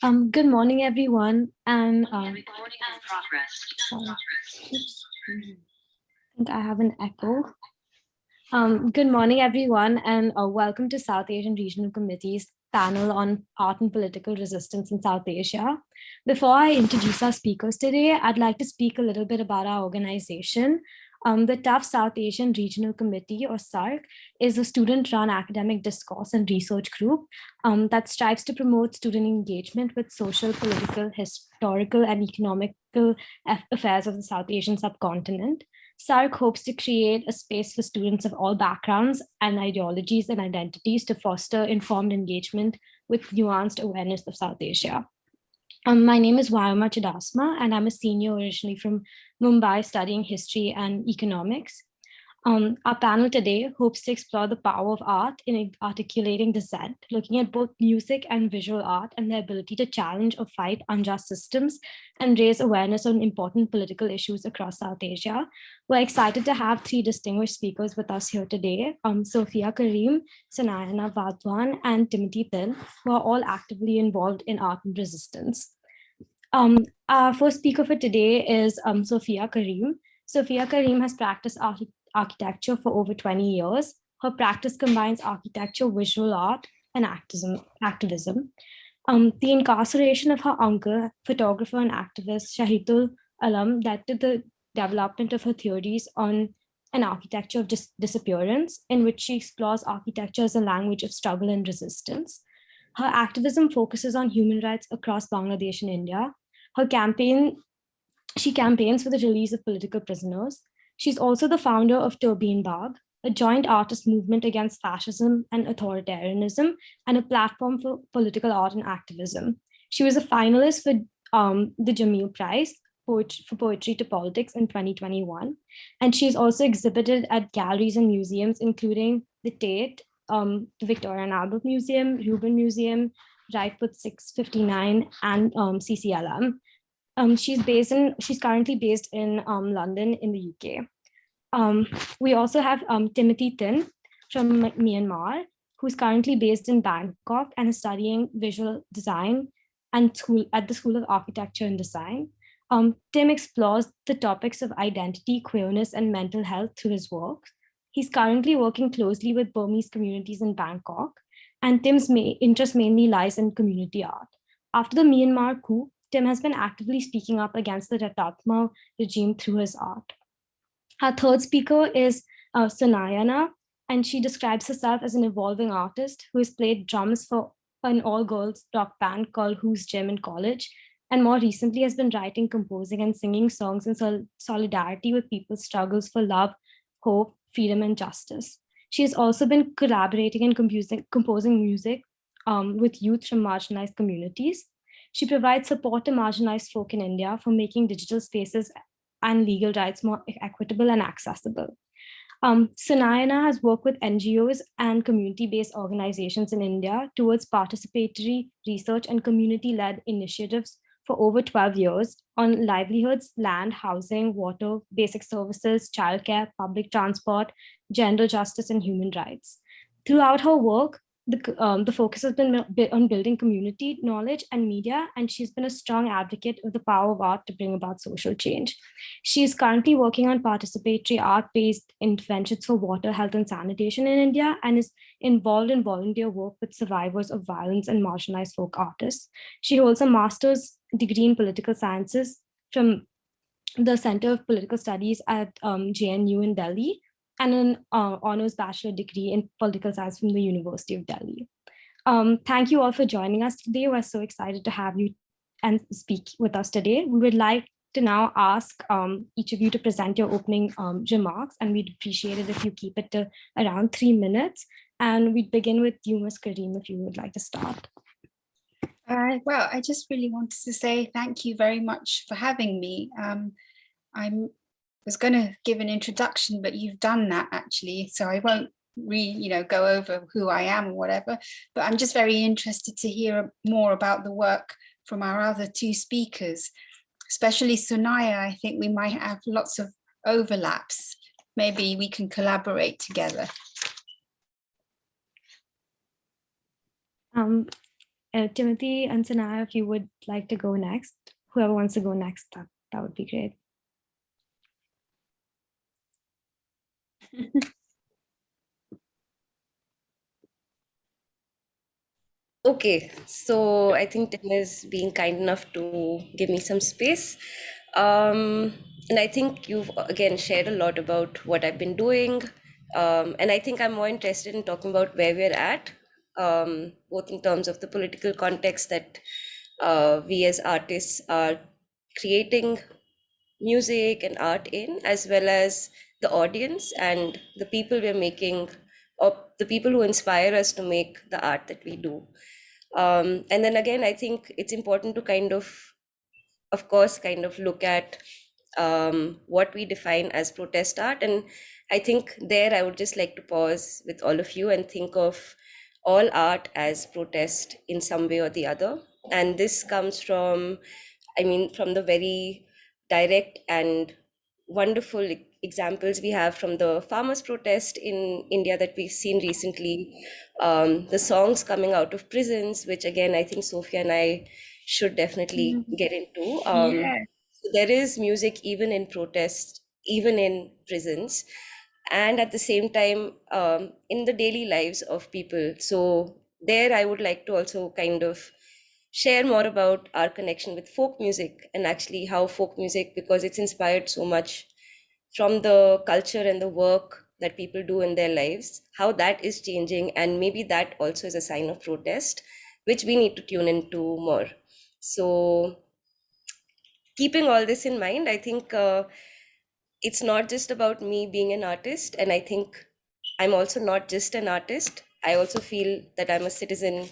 Um, good morning, everyone. And um, Recording in progress. sorry. I think I have an echo. Um, good morning, everyone, and uh, welcome to South Asian Regional Committee's panel on art and political resistance in South Asia. Before I introduce our speakers today, I'd like to speak a little bit about our organization. Um, the Tufts South Asian Regional Committee, or SARC, is a student-run academic discourse and research group um, that strives to promote student engagement with social, political, historical, and economical affairs of the South Asian subcontinent. SARC hopes to create a space for students of all backgrounds and ideologies and identities to foster informed engagement with nuanced awareness of South Asia. Um, my name is Vayoma Chudasama, and I'm a senior originally from Mumbai studying history and economics. Um, our panel today hopes to explore the power of art in articulating dissent, looking at both music and visual art and their ability to challenge or fight unjust systems and raise awareness on important political issues across South Asia. We're excited to have three distinguished speakers with us here today, um, Sophia Karim, Sunayana Vadwan, and Timothy Tin, who are all actively involved in art and resistance. Um, our first speaker for today is um, Sophia Karim. Sophia Karim has practiced arch architecture for over 20 years. Her practice combines architecture, visual art, and activism. activism. Um, the incarceration of her uncle, photographer and activist Shahidul Alam led to the development of her theories on an architecture of dis disappearance, in which she explores architecture as a language of struggle and resistance. Her activism focuses on human rights across Bangladesh and India. Her campaign, she campaigns for the release of political prisoners. She's also the founder of Turbine Bagh, a joint artist movement against fascism and authoritarianism, and a platform for political art and activism. She was a finalist for um, the Jameel Prize for Poetry to Politics in 2021. And she's also exhibited at galleries and museums, including the Tate um, the Victoria and Albert Museum, Rubin Museum, Right 659, and um, CCLM. Um, she's based in, she's currently based in um, London in the UK. Um, we also have um, Timothy Tin from Myanmar, who's currently based in Bangkok and is studying visual design and school at the School of Architecture and Design. Um, Tim explores the topics of identity, queerness, and mental health through his work. He's currently working closely with Burmese communities in Bangkok, and Tim's interest mainly lies in community art. After the Myanmar coup, Tim has been actively speaking up against the Tatmadaw regime through his art. Our third speaker is uh, Sunayana, and she describes herself as an evolving artist who has played drums for an all-girls rock band called Who's Gym in college, and more recently has been writing, composing, and singing songs in sol solidarity with people's struggles for love, hope, freedom and justice. She has also been collaborating and composing, composing music um, with youth from marginalized communities. She provides support to marginalized folk in India for making digital spaces and legal rights more equitable and accessible. Um, Sunayana has worked with NGOs and community-based organizations in India towards participatory research and community-led initiatives for over 12 years on livelihoods, land, housing, water, basic services, childcare, public transport, gender justice, and human rights. Throughout her work, the, um, the focus has been on building community knowledge and media, and she's been a strong advocate of the power of art to bring about social change. She is currently working on participatory art-based interventions for water, health, and sanitation in India, and is involved in volunteer work with survivors of violence and marginalized folk artists. She holds a master's degree in political sciences from the Center of Political Studies at um, JNU in Delhi, and an uh, honors bachelor degree in political science from the University of Delhi. Um, thank you all for joining us today. We're so excited to have you and speak with us today. We would like to now ask um, each of you to present your opening um, remarks, and we'd appreciate it if you keep it to around three minutes. And we'd begin with you, Ms. Karim, if you would like to start. Uh, well, I just really wanted to say thank you very much for having me. Um, I'm was going to give an introduction, but you've done that actually, so I won't re, you know, go over who I am or whatever, but I'm just very interested to hear more about the work from our other two speakers, especially Sunaya. I think we might have lots of overlaps. Maybe we can collaborate together. Um, uh, Timothy and Sanaya, if you would like to go next, whoever wants to go next, that, that would be great. Okay, so I think Tim is being kind enough to give me some space. Um, and I think you've again shared a lot about what I've been doing. Um, and I think I'm more interested in talking about where we're at, um, both in terms of the political context that uh, we as artists are creating music and art in, as well as the audience and the people we're making, or the people who inspire us to make the art that we do. Um, and then again, I think it's important to kind of, of course, kind of look at um, what we define as protest art. And I think there I would just like to pause with all of you and think of all art as protest in some way or the other. And this comes from, I mean, from the very direct and wonderful examples we have from the farmers' protest in India that we've seen recently, um, the songs coming out of prisons, which again, I think Sophia and I should definitely get into. Um, Yeah. so there is music even in protest, even in prisons, and at the same time um, in the daily lives of people. So there, I would like to also kind of share more about our connection with folk music and actually how folk music, because it's inspired so much from the culture and the work that people do in their lives, how that is changing, and maybe that also is a sign of protest, which we need to tune into more. So keeping all this in mind, I think uh, it's not just about me being an artist, and I think I'm also not just an artist. I also feel that I'm a citizen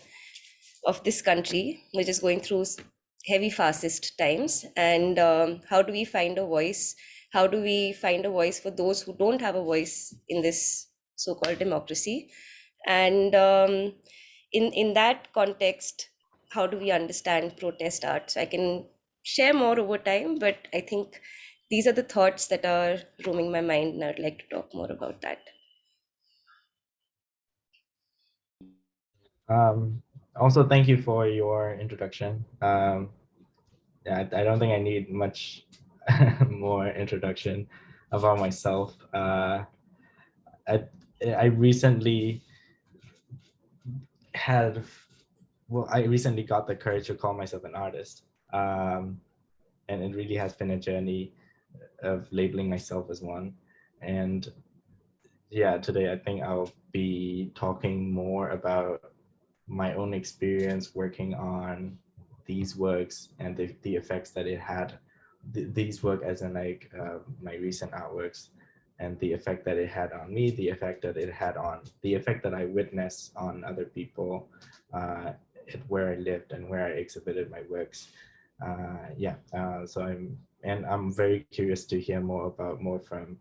of this country, which is going through heavy fascist times. And um, how do we find a voice? How do we find a voice for those who don't have a voice in this so-called democracy? And um, in in that context, how do we understand protest art? So I can share more over time, but I think these are the thoughts that are roaming my mind, and I'd like to talk more about that. Um, also, thank you for your introduction. Um, yeah, I, I don't think I need much more introduction about myself. Uh, I I recently had well, I recently got the courage to call myself an artist, um, and it really has been a journey of labeling myself as one. And yeah, today I think I'll be talking more about my own experience working on these works and the, the effects that it had th- these work as in like uh, my recent artworks and the effect that it had on me the effect that it had on the effect that i witnessed on other people uh, at where i lived and where i exhibited my works uh, yeah uh, so i'm and i'm very curious to hear more about more from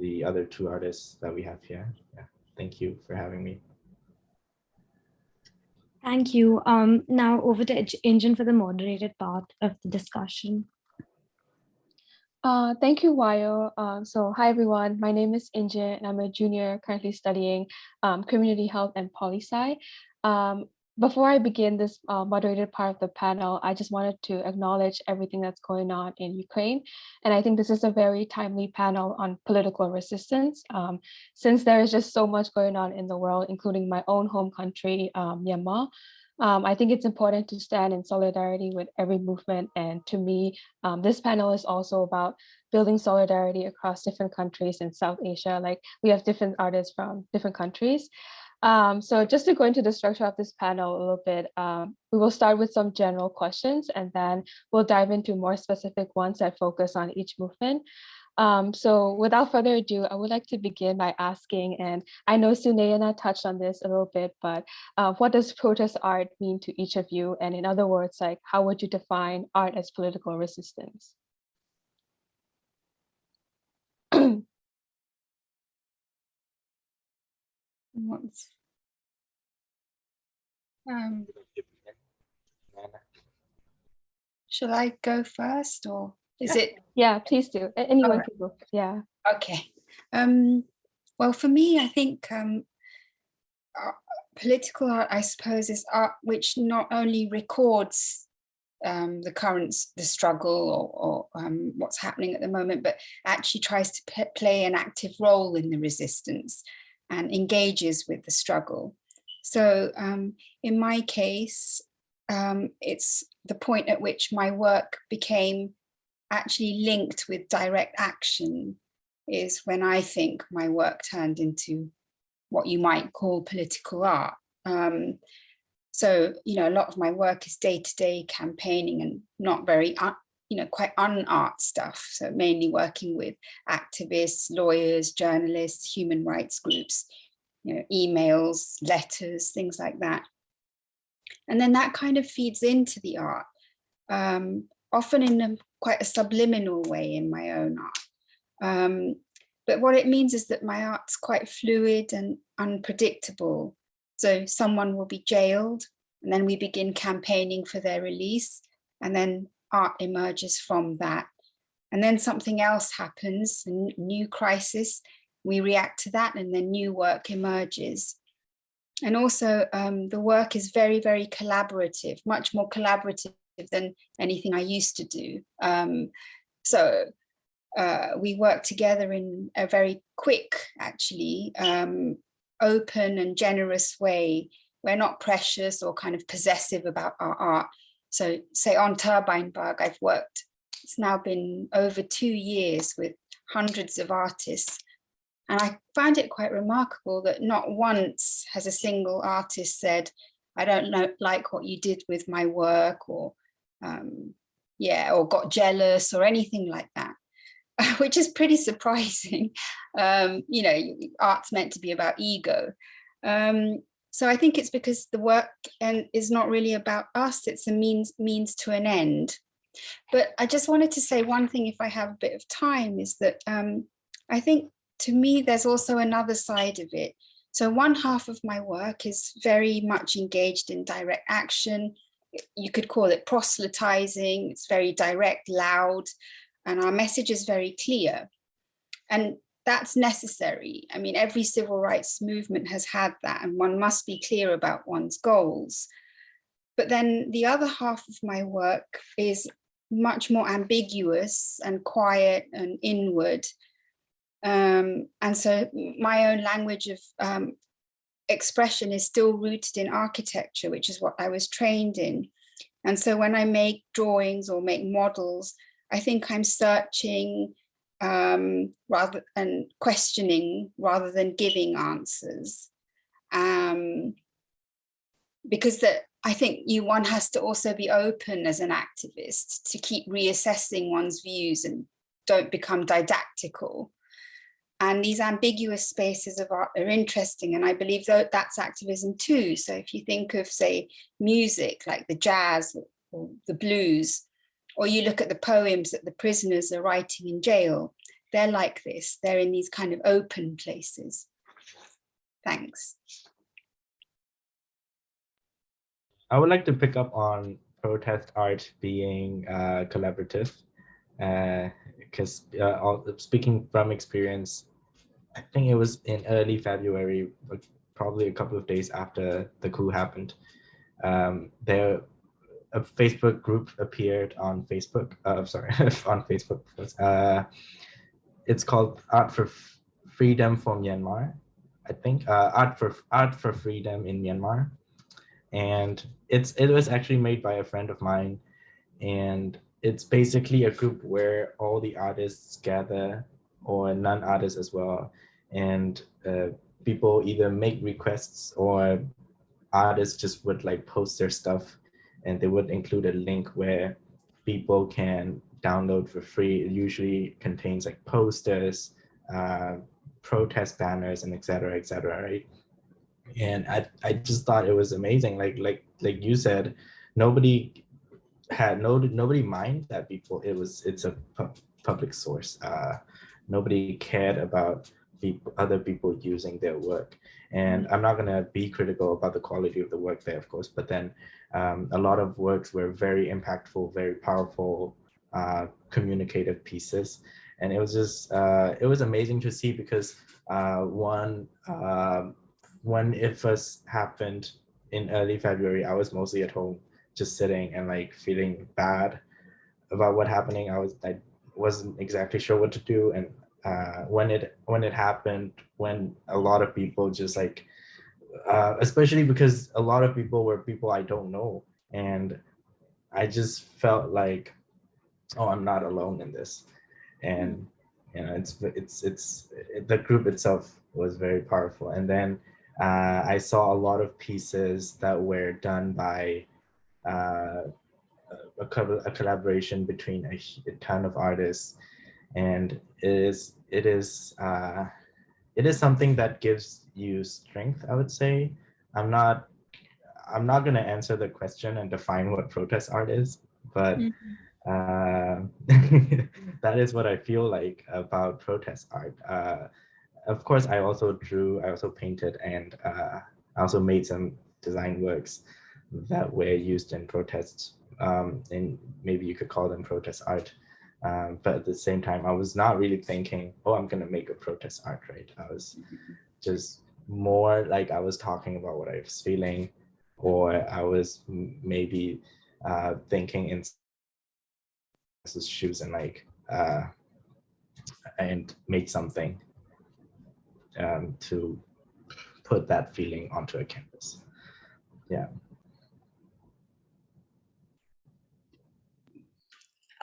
the other two artists that we have here yeah thank you for having me Thank you. Um, now over to Injin for the moderated part of the discussion. Uh, thank you, Wayo. Um, so hi, everyone. My name is Injin, and I'm a junior currently studying um, community health and poli-sci. Um, before I begin this uh, moderated part of the panel, I just wanted to acknowledge everything that's going on in Ukraine. And I think this is a very timely panel on political resistance, um, since there is just so much going on in the world, including my own home country, um, Myanmar. Um, I think it's important to stand in solidarity with every movement. And to me, um, this panel is also about building solidarity across different countries in South Asia. Like we have different artists from different countries. Um, so just to go into the structure of this panel a little bit, um, we will start with some general questions and then we'll dive into more specific ones that focus on each movement. Um, so without further ado, I would like to begin by asking, and I know Sunayana touched on this a little bit, but uh, what does protest art mean to each of you? And in other words, like how would you define art as political resistance? What's- Um, shall I go first or is it? Yeah, please do. Anyone Alright. can go. Yeah. Okay. Um, well, for me, I think um, uh, political art, I suppose, is art which not only records um, the current, the struggle or, or um, what's happening at the moment, but actually tries to play an active role in the resistance and engages with the struggle. So um, in my case, um, it's the point at which my work became actually linked with direct action is when I think my work turned into what you might call political art. Um, so, you know, a lot of my work is day-to-day campaigning and not very, uh, you know, quite unart stuff. So mainly working with activists, lawyers, journalists, human rights groups, you know, emails, letters, things like that. And then that kind of feeds into the art, um, often in a, quite a subliminal way in my own art. Um, but what it means is that my art's quite fluid and unpredictable. So someone will be jailed and then we begin campaigning for their release and then art emerges from that. And then something else happens, a new crisis, we react to that and then new work emerges. And also um, the work is very, very collaborative, much more collaborative than anything I used to do. Um, so uh, we work together in a very quick, actually, um, open and generous way. We're not precious or kind of possessive about our art. So say on Turbine Bagh, I've worked, it's now been over two years with hundreds of artists. And I find it quite remarkable that not once has a single artist said, I don't know, like what you did with my work or um, yeah, or got jealous or anything like that. which is pretty surprising. Um, you know, art's meant to be about ego. Um, so I think it's because the work and is not really about us, it's a means means to an end. But I just wanted to say one thing, if I have a bit of time, is that um, I think to me, there's also another side of it. So one half of my work is very much engaged in direct action. You could call it proselytizing. It's very direct, loud, and our message is very clear. And that's necessary. I mean, every civil rights movement has had that, and one must be clear about one's goals. But then the other half of my work is much more ambiguous and quiet and inward. Um, and so my own language of um, expression is still rooted in architecture, which is what I was trained in. And so when I make drawings or make models, I think I'm searching um, rather and questioning rather than giving answers. Um, because that I think you one has to also be open as an activist to keep reassessing one's views and don't become didactical. And these ambiguous spaces of art are interesting. And I believe that that's activism too. So if you think of, say, music like the jazz or the blues, or you look at the poems that the prisoners are writing in jail, they're like this. They're in these kind of open places. Thanks. I would like to pick up on protest art being uh, collaborative, because uh, speaking from experience, I think it was in early February, probably a couple of days after the coup happened. Um, there, a Facebook group appeared on Facebook. Uh, sorry, on Facebook. Uh, it's called Art for F- Freedom for Myanmar. I think uh, Art for Art for Freedom in Myanmar and it's it was actually made by a friend of mine and it's basically a group where all the artists gather or non-artists as well and uh, people either make requests or artists just would like post their stuff and they would include a link where people can download for free. It usually contains like posters uh, protest banners and etc etc right? And I, I just thought it was amazing. Like like like you said nobody had no nobody mind that people it was it's a pu public source. Uh nobody cared about people other people using their work. And i'm not going to be critical about the quality of the work there of course but then um, a lot of works were very impactful very powerful uh, communicative pieces. And it was just uh, it was amazing to see because uh, one um, when it first happened in early February, I was mostly at home, just sitting and like feeling bad about what happening. I was I wasn't exactly sure what to do, and uh, when it when it happened, when a lot of people just like, uh, especially because a lot of people were people I don't know, and I just felt like, oh, I'm not alone in this, and you know, it's it's it's it, the group itself was very powerful, and then uh, I saw a lot of pieces that were done by uh, a, a collaboration between a, a ton of artists, and it is it is uh, it is something that gives you strength. I would say. I'm not I'm not going to answer the question and define what protest art is, but uh, that is what I feel like about protest art. Uh, of course, I also drew, I also painted, and uh, I also made some design works that were used in protests. Um, and maybe you could call them protest art. Um, but at the same time, I was not really thinking, oh, I'm going to make a protest art, right? I was just more like I was talking about what I was feeling, or I was maybe uh, thinking in shoes and like uh, and make something um, to put that feeling onto a canvas. Yeah.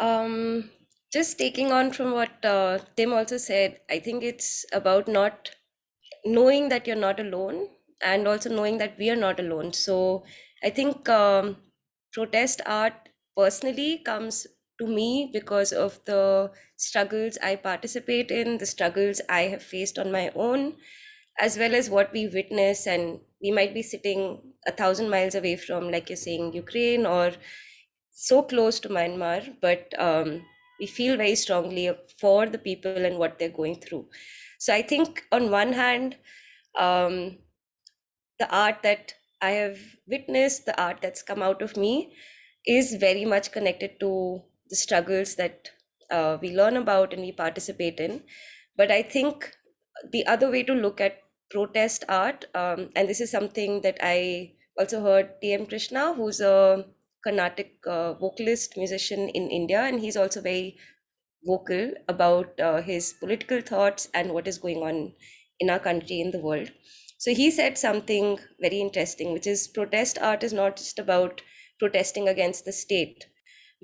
Um, just taking on from what uh, Tim also said, I think it's about not knowing that you're not alone and also knowing that we are not alone. So I think um, protest art personally comes to me because of the struggles I participate in, the struggles I have faced on my own, as well as what we witness. And we might be sitting a thousand miles away from, like you're saying, Ukraine or so close to Myanmar, but um, we feel very strongly for the people and what they're going through. So I think on one hand, um, the art that I have witnessed, the art that's come out of me, is very much connected to the struggles that uh, we learn about and we participate in. But I think the other way to look at protest art, um, and this is something that I also heard T.M. Krishna, who's a Carnatic uh, vocalist musician in India, and he's also very vocal about uh, his political thoughts and what is going on in our country, in the world. So he said something very interesting, which is protest art is not just about protesting against the state,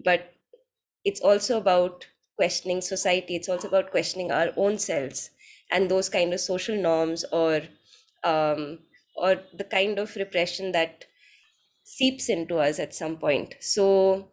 but it's also about questioning society. It's also about questioning our own selves and those kind of social norms or um, or the kind of repression that seeps into us at some point. So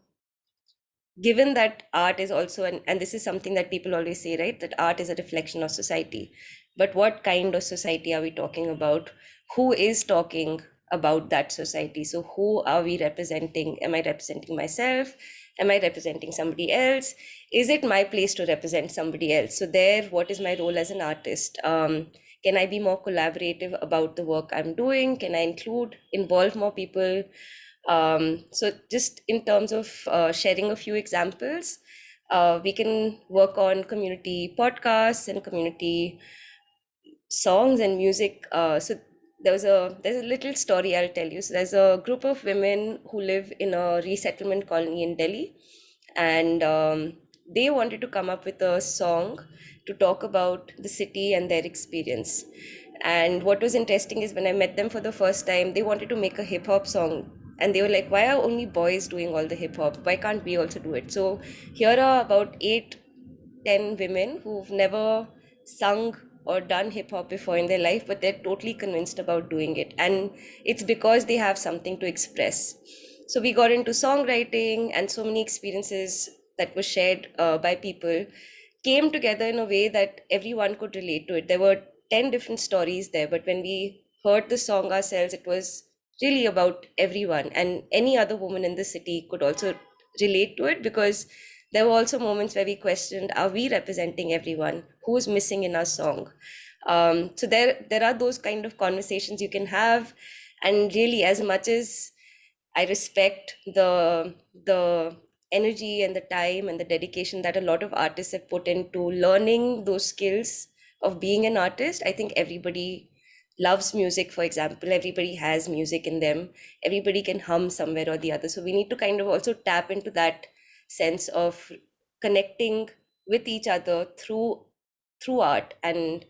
given that art is also an, and this is something that people always say right that art is a reflection of society. But what kind of society are we talking about? Who is talking about that society? So who are we representing? Am i representing myself? Am i representing somebody else? Is it my place to represent somebody else? So there what is my role as an artist? Um, can i be more collaborative about the work i'm doing can i include involve more people um, so just in terms of uh, sharing a few examples, uh, we can work on community podcasts and community songs and music. Uh, so there was a there's a little story I'll tell you. So there's a group of women who live in a resettlement colony in Delhi, and um, they wanted to come up with a song to talk about the city and their experience. And what was interesting is when I met them for the first time, they wanted to make a hip hop song. And they were like why are only boys doing all the hip hop why can't we also do it? So here are about eight ten women who've never sung or done hip hop before in their life but they're totally convinced about doing it. And it's because they have something to express. So we got into songwriting and so many experiences that were shared uh, by people came together in a way that everyone could relate to it. There were 10 different stories there but when we heard the song ourselves it was really about everyone and any other woman in the city could also relate to it because there were also moments where we questioned are we representing everyone? Who is missing in our song? Um, so there there are those kind of conversations you can have and really as much as i respect the the energy and the time and the dedication that a lot of artists have put into learning those skills of being an artist i think everybody loves music, for example, everybody has music in them. Everybody can hum somewhere or the other. So we need to kind of also tap into that sense of connecting with each other through through art and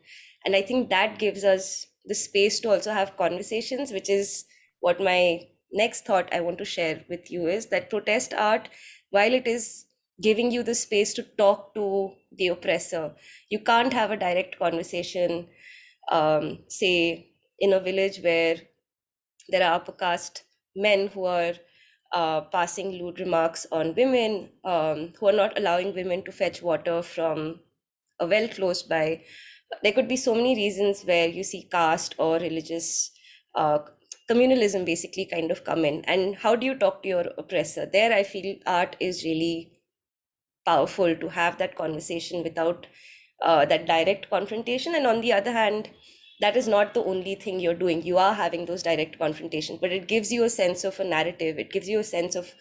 and i think that gives us the space to also have conversations which is what my next thought i want to share with you is that protest art while it is giving you the space to talk to the oppressor you can't have a direct conversation um, say in a village where there are upper caste men who are uh, passing lewd remarks on women, um, who are not allowing women to fetch water from a well close by. There could be so many reasons where you see caste or religious uh, communalism basically kind of come in. And how do you talk to your oppressor? There, I feel art is really powerful to have that conversation without uh, that direct confrontation. And on the other hand, that is not the only thing you're doing. You are having those direct confrontations, but it gives you a sense of a narrative. It gives you a sense of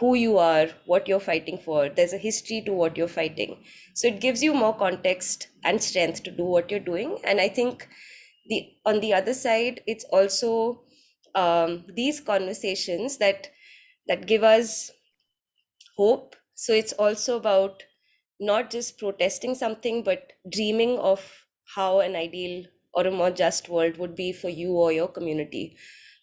who you are, what you're fighting for. There's a history to what you're fighting. So it gives you more context and strength to do what you're doing. And I think the on the other side, it's also um, these conversations that that give us hope. So it's also about not just protesting something, but dreaming of how an ideal or a more just world would be for you or your community.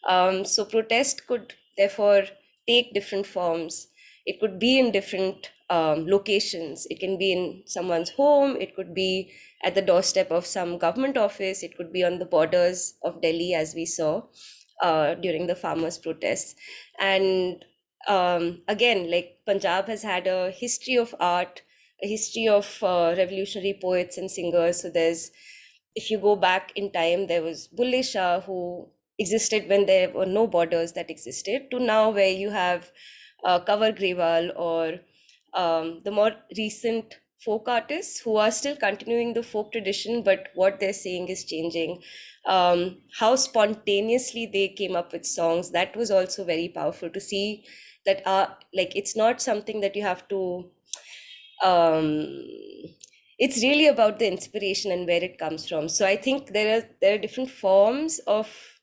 Um, so protest could therefore take different forms. It could be in different um, locations. It can be in someone's home. It could be at the doorstep of some government office. It could be on the borders of Delhi, as we saw uh, during the farmers' protests. And um, again, like Punjab has had a history of art, a history of uh, revolutionary poets and singers. So there's, if you go back in time, there was Bulle Shah who existed when there were no borders that existed to now where you have uh, Grewal or um, the more recent folk artists who are still continuing the folk tradition, but what they're saying is changing. Um, how spontaneously they came up with songs, that was also very powerful to see that uh, like it's not something that you have to um, it's really about the inspiration and where it comes from so i think there are there are different forms of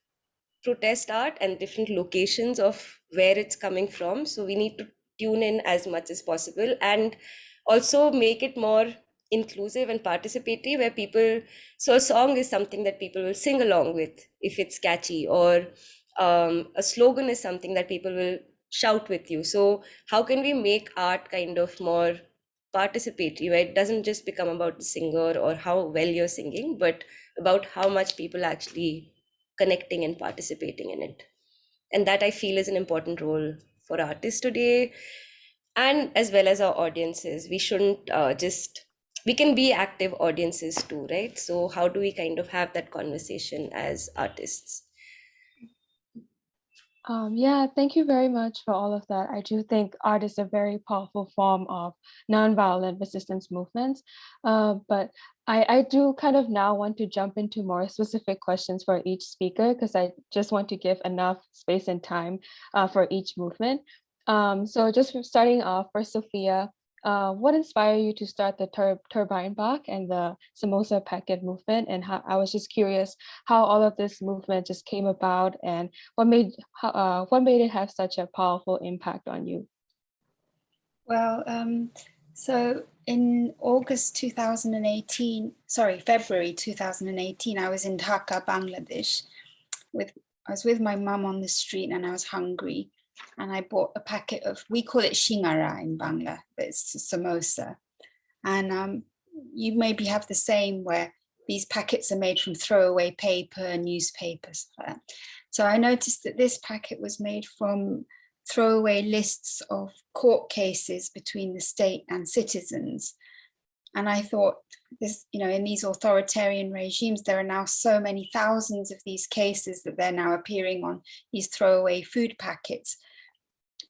protest art and different locations of where it's coming from. So we need to tune in as much as possible and also make it more inclusive and participatory where people so a song is something that people will sing along with if it's catchy or um, a slogan is something that people will shout with you. So how can we make art kind of more participatory where it doesn't just become about the singer or how well you're singing but about how much people actually connecting and participating in it? And that i feel is an important role for artists today and as well as our audiences we shouldn't uh, just we can be active audiences too right so how do we kind of have that conversation as artists Um, yeah, thank you very much for all of that. I do think art is a very powerful form of nonviolent resistance movements. Uh, but I, I do kind of now want to jump into more specific questions for each speaker because I just want to give enough space and time uh, for each movement. Um, so just starting off for Sophia, uh, what inspired you to start the tur Turbine Bagh and the samosa packet movement? And how, I was just curious how all of this movement just came about and what made uh, what made it have such a powerful impact on you? Well, um, so in August 2018, sorry, February 2018, I was in Dhaka, Bangladesh with I was with my mum on the street and I was hungry and I bought a packet of, we call it shingara in Bangla, but it's samosa. And um, you maybe have the same where these packets are made from throwaway paper, newspapers. So I noticed that this packet was made from throwaway lists of court cases between the state and citizens. And I thought this, you know, in these authoritarian regimes, there are now so many thousands of these cases that they're now appearing on these throwaway food packets.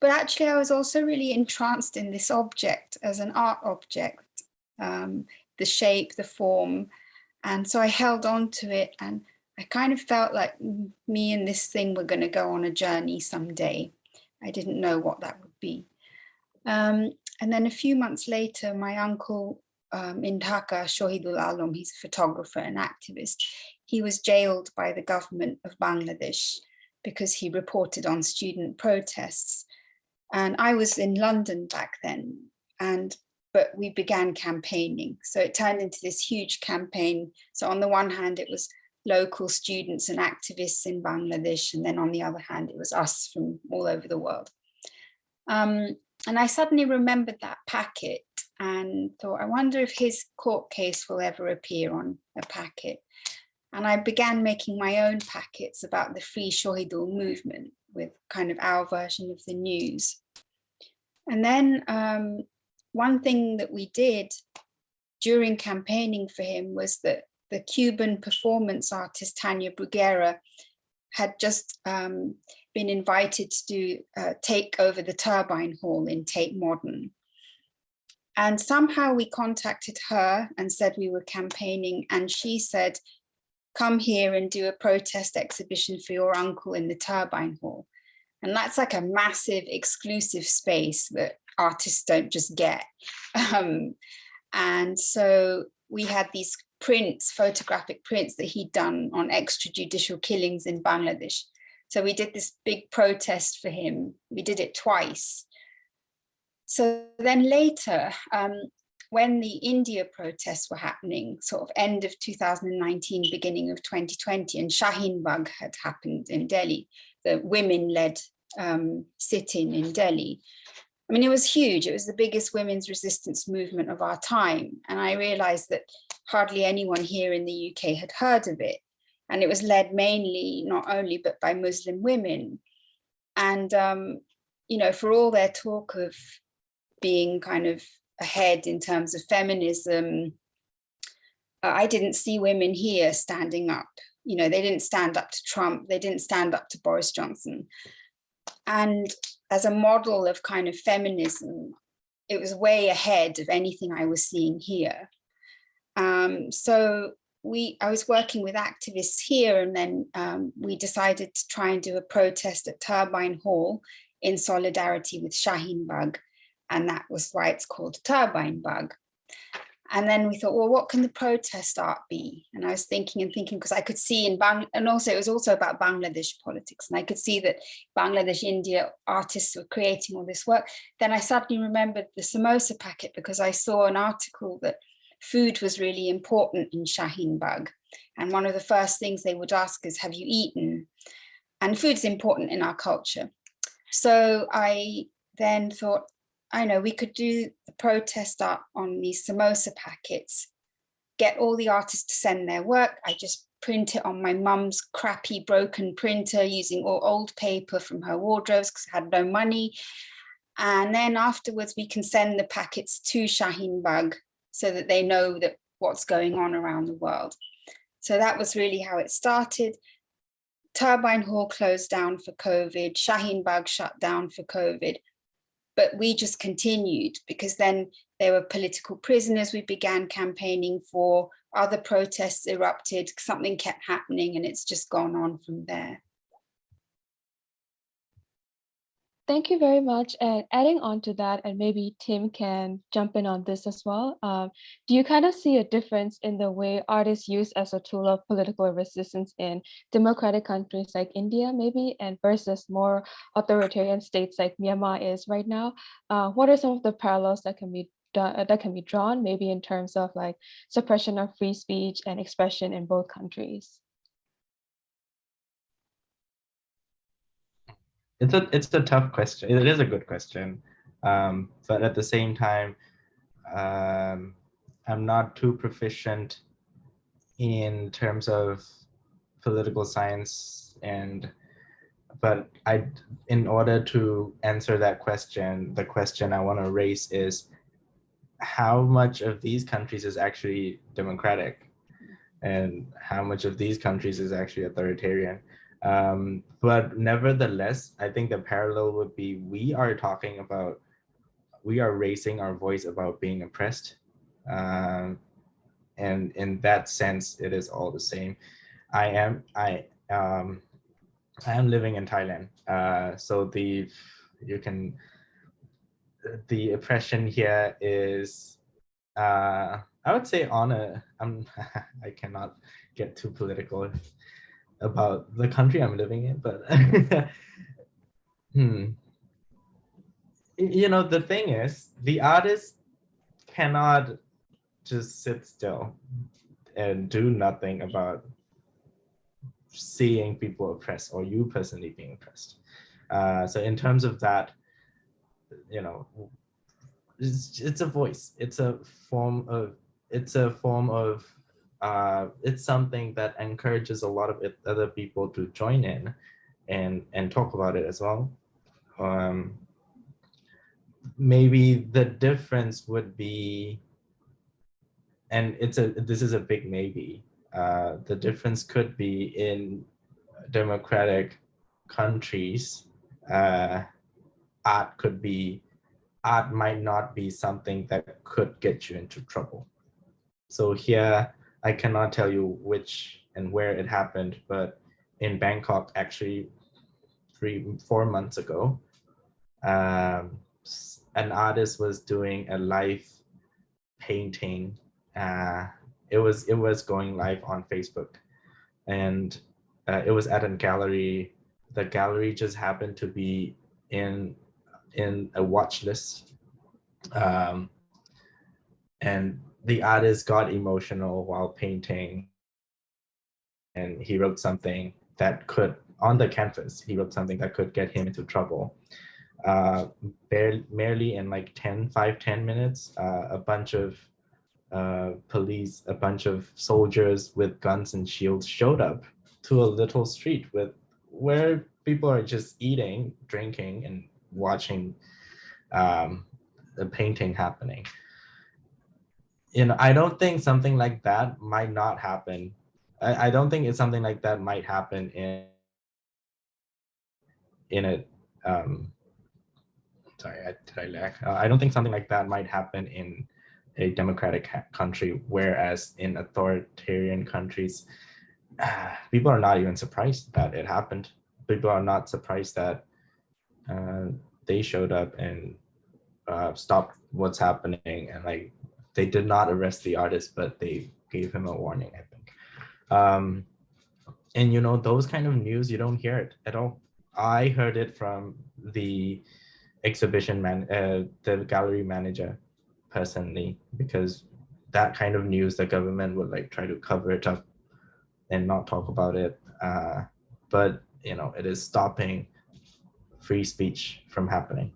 But actually, I was also really entranced in this object as an art object, um, the shape, the form. And so I held on to it and I kind of felt like me and this thing were going to go on a journey someday. I didn't know what that would be. Um, and then a few months later, my uncle um, in Dhaka, Shahidul Alam, he's a photographer and activist, he was jailed by the government of Bangladesh because he reported on student protests. And I was in London back then, and but we began campaigning. So it turned into this huge campaign. So on the one hand, it was local students and activists in Bangladesh. And then on the other hand, it was us from all over the world. Um, and I suddenly remembered that packet and thought, I wonder if his court case will ever appear on a packet. And I began making my own packets about the Free Shahidul movement with kind of our version of the news. And then um, one thing that we did during campaigning for him was that the Cuban performance artist Tania Bruguera had just um, been invited to do, uh, take over the Turbine Hall in Tate Modern. And somehow we contacted her and said we were campaigning and she said, come here and do a protest exhibition for your uncle in the Turbine Hall. And that's like a massive exclusive space that artists don't just get. Um, and so we had these prints, photographic prints that he'd done on extrajudicial killings in Bangladesh. So we did this big protest for him. We did it twice. So then later, um, when the India protests were happening, sort of end of 2019, beginning of 2020, and Shaheen Bagh had happened in Delhi, the women-led um, sit-in in Delhi. I mean, it was huge. It was the biggest women's resistance movement of our time. And I realized that hardly anyone here in the UK had heard of it. And it was led mainly, not only, but by Muslim women. And, um, you know, for all their talk of being kind of ahead in terms of feminism, uh, I didn't see women here standing up. You know, they didn't stand up to Trump. They didn't stand up to Boris Johnson. And as a model of kind of feminism, it was way ahead of anything I was seeing here. Um, so we, I was working with activists here and then um, we decided to try and do a protest at Turbine Hall in solidarity with Shaheen Bagh. And that was why it's called Turbine Bagh. And then we thought, well, what can the protest art be? And I was thinking and thinking because I could see in Bang, and also it was also about Bangladesh politics. And I could see that Bangladesh, India artists were creating all this work. Then I suddenly remembered the samosa packet because I saw an article that food was really important in Shaheen Bagh. And one of the first things they would ask is, have you eaten? And food's important in our culture. So I then thought, I know we could do the protest art on these samosa packets, get all the artists to send their work. I just print it on my mum's crappy broken printer using all old paper from her wardrobes because I had no money. And then afterwards we can send the packets to Shaheen Bagh so that they know that what's going on around the world. So that was really how it started. Turbine Hall closed down for COVID, Shaheen Bagh shut down for COVID but we just continued because then there were political prisoners we began campaigning for, other protests erupted, something kept happening and it's just gone on from there. Thank you very much. And adding on to that, and maybe Tim can jump in on this as well. Um, do you kind of see a difference in the way art is used as a tool of political resistance in democratic countries like India, maybe, and versus more authoritarian states like Myanmar is right now? Uh, what are some of the parallels that can be done, that can be drawn, maybe in terms of like suppression of free speech and expression in both countries? It's a it's a tough question. It is a good question, um, but at the same time, um, I'm not too proficient in terms of political science and but I in order to answer that question, the question I want to raise is how much of these countries is actually democratic? And how much of these countries is actually authoritarian um, but nevertheless, I think the parallel would be we are talking about, we are raising our voice about being oppressed. Um, and in that sense, it is all the same. I am, I, um, I am living in Thailand. Uh, so the, you can, the oppression here is uh, I would say on a, I'm, I cannot get too political about the country I'm living in, but hmm. You know, the thing is, the artist cannot just sit still and do nothing about seeing people oppressed or you personally being oppressed. Uh, so in terms of that, you know, it's, it's a voice. It's a form of it's a form of uh, it's something that encourages a lot of other people to join in and and talk about it as well. Um, maybe the difference would be, and it's a this is a big maybe. Uh, the difference could be in democratic countries. Uh, art could be art might not be something that could get you into trouble. So here, I cannot tell you which and where it happened, but in Bangkok, actually, three, four months ago, um, an artist was doing a live painting. Uh, it was it was going live on Facebook, and uh, it was at a gallery. The gallery just happened to be in in a watch list. Um, and the artist got emotional while painting. And he wrote something that could, on the canvas, he wrote something that could get him into trouble. Uh, barely, merely in like 10, 5, 10 minutes, uh, a bunch of uh, police, a bunch of soldiers with guns and shields showed up to a little street with where people are just eating, drinking, and watching um, the painting happening. You know, I don't think something like that might not happen. I, I don't think it's something like that might happen in in a um, sorry, I, did I lag? Uh, I don't think something like that might happen in a democratic country, whereas in authoritarian countries, uh, people are not even surprised that it happened. People are not surprised that uh, they showed up and uh, stopped what's happening and like they did not arrest the artist but they gave him a warning i think um, and you know those kind of news you don't hear it at all i heard it from the exhibition man uh, the gallery manager personally because that kind of news the government would like try to cover it up and not talk about it uh, but you know it is stopping free speech from happening.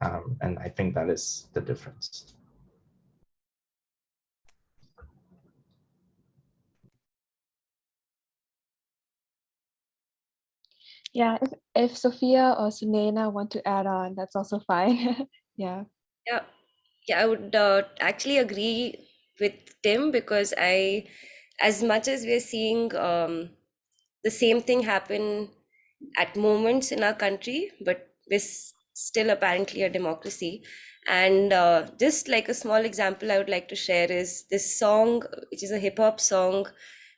Um, and I think that is the difference. Yeah, if, if Sophia or Sunaina want to add on, that's also fine. yeah. Yeah, yeah, I would uh, actually agree with Tim because I, as much as we're seeing um, the same thing happen at moments in our country, but we're still apparently a democracy. And uh, just like a small example I would like to share is this song, which is a hip hop song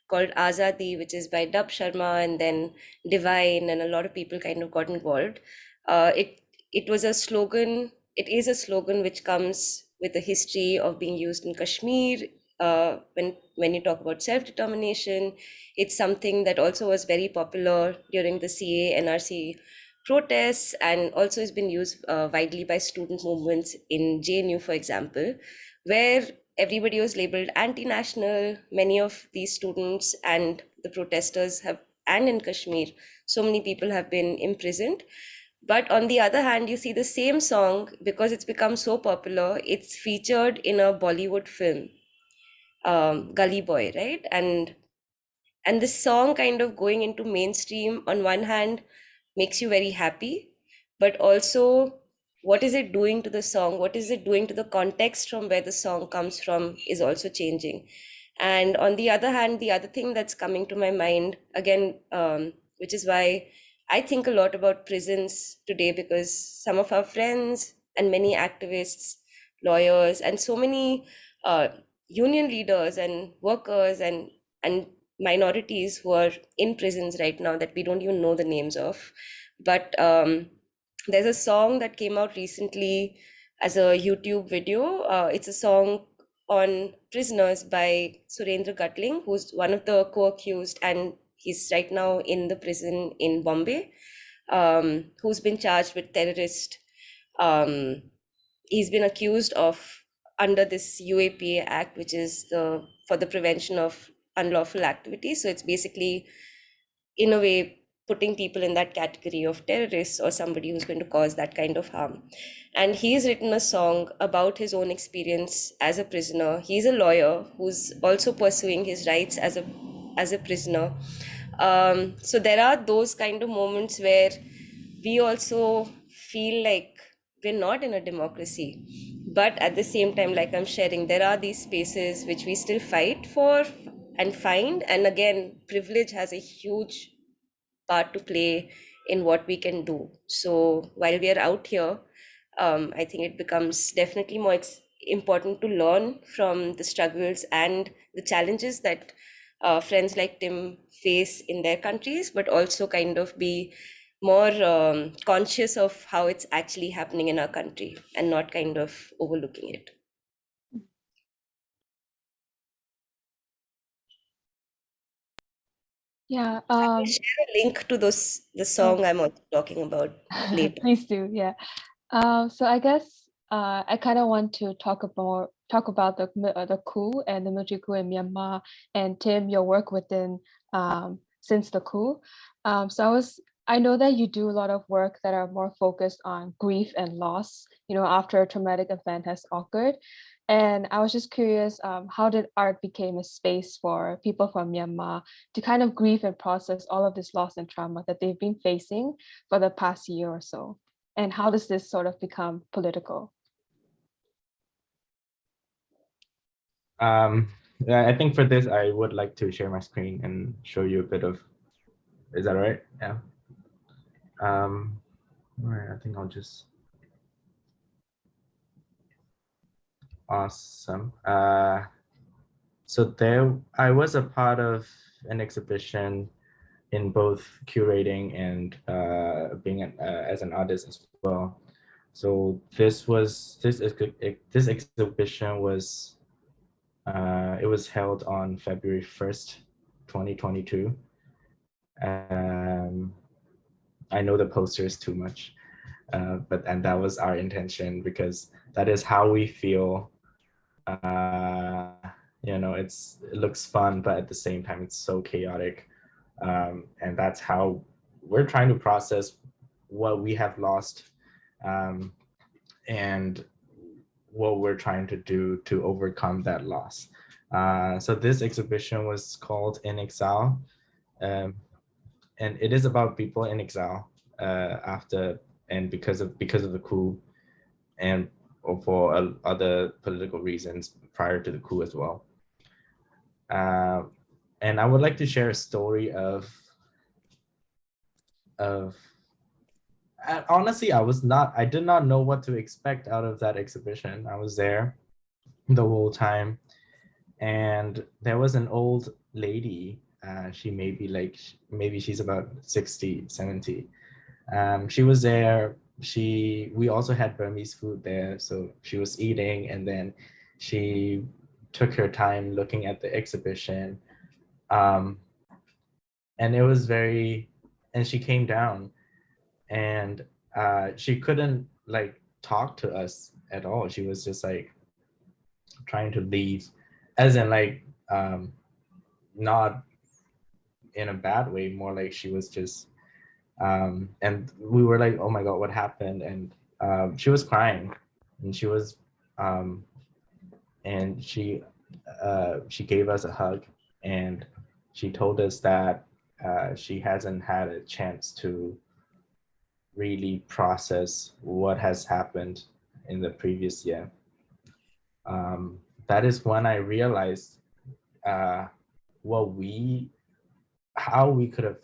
called Azadi, which is by Dub Sharma and then Divine, and a lot of people kind of got involved. Uh, it it was a slogan. It is a slogan which comes with a history of being used in Kashmir. Uh, when when you talk about self determination, it's something that also was very popular during the CA NRC protests and also has been used uh, widely by student movements in JNU, for example, where everybody was labeled anti-national. Many of these students and the protesters have, and in Kashmir, so many people have been imprisoned. But on the other hand, you see the same song because it's become so popular. It's featured in a Bollywood film, um, Gully Boy, right? And and this song kind of going into mainstream on one hand makes you very happy but also what is it doing to the song what is it doing to the context from where the song comes from is also changing and on the other hand the other thing that's coming to my mind again um, which is why i think a lot about prisons today because some of our friends and many activists lawyers and so many uh, union leaders and workers and and minorities who are in prisons right now that we don't even know the names of. But um, there's a song that came out recently as a YouTube video. Uh, it's a song on prisoners by Surendra Gadling, who's one of the co-accused, and he's right now in the prison in Bombay, um, who's been charged with terrorist. Um, he's been accused of under this UAPA Act, which is the for the prevention of unlawful activities. So it's basically, in a way, putting people in that category of terrorists or somebody who's going to cause that kind of harm. And he's written a song about his own experience as a prisoner. He's a lawyer who's also pursuing his rights as a as a prisoner. Um, so there are those kind of moments where we also feel like we're not in a democracy but at the same time like i'm sharing there are these spaces which we still fight for and find and again privilege has a huge part to play in what we can do. So while we are out here, um, I think it becomes definitely more important to learn from the struggles and the challenges that uh, friends like Tim face in their countries, but also kind of be more um, conscious of how it's actually happening in our country and not kind of overlooking it. Yeah. Um, share a link to those the song I'm talking about later. Please do, yeah. Um, so I guess uh, I kind of want to talk about talk about the uh, the coup and the military coup in Myanmar, and Tim, your work within um, since the coup. Um, so I was I know that you do a lot of work that are more focused on grief and loss, you know, after a traumatic event has occurred. And I was just curious, um, how did art become a space for people from Myanmar to kind of grieve and process all of this loss and trauma that they've been facing for the past year or so? And how does this sort of become political? Um, I think for this, I would like to share my screen and show you a bit of, is that all right? Yeah. Um, all right, I think I'll just. Awesome. Uh, so there, I was a part of an exhibition in both curating and uh, being an, uh, as an artist as well. So this was this is this exhibition was uh, it was held on February first, 2022. Um, I know the poster is too much, uh, but and that was our intention because that is how we feel uh, you know, it's it looks fun, but at the same time, it's so chaotic. Um, and that's how we're trying to process what we have lost um, and what we're trying to do to overcome that loss. Uh, so this exhibition was called In Exile. Um, and it is about people in exile uh, after and because of because of the coup and or for uh, other political reasons prior to the coup as well. Uh, and I would like to share a story of, of I, honestly, I was not, I did not know what to expect out of that exhibition. I was there the whole time and there was an old lady, uh, she may be like, maybe she's about 60, 70. Um, she was there she we also had Burmese food there. So she was eating and then she took her time looking at the exhibition. Um, and it was very, and she came down and uh, she couldn't like talk to us at all. She was just like trying to leave as in like um, not in a bad way, more like she was just um, and we were like, oh my God, what happened? And um, she was crying and she was, um, and she, uh, she gave us a hug and she told us that uh, she hasn't had a chance to really process what has happened in the previous year. Um, that is when I realized uh, what we, how we could have